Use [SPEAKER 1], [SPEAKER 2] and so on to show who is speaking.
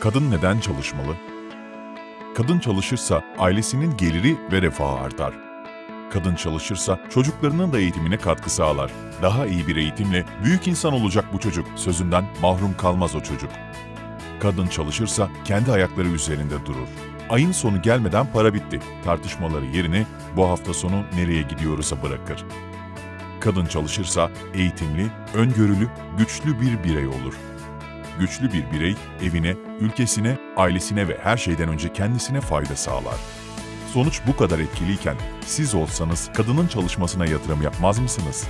[SPEAKER 1] Kadın neden çalışmalı? Kadın çalışırsa ailesinin geliri ve refahı artar. Kadın çalışırsa çocuklarının da eğitimine katkı sağlar. Daha iyi bir eğitimle büyük insan olacak bu çocuk. Sözünden mahrum kalmaz o çocuk. Kadın çalışırsa kendi ayakları üzerinde durur. Ayın sonu gelmeden para bitti. Tartışmaları yerini bu hafta sonu nereye gidiyoruz'a bırakır. Kadın çalışırsa eğitimli, öngörülü, güçlü bir birey olur. Güçlü bir birey evine, ülkesine, ailesine ve her şeyden önce kendisine fayda sağlar. Sonuç bu kadar etkiliyken siz olsanız kadının çalışmasına yatırım yapmaz mısınız?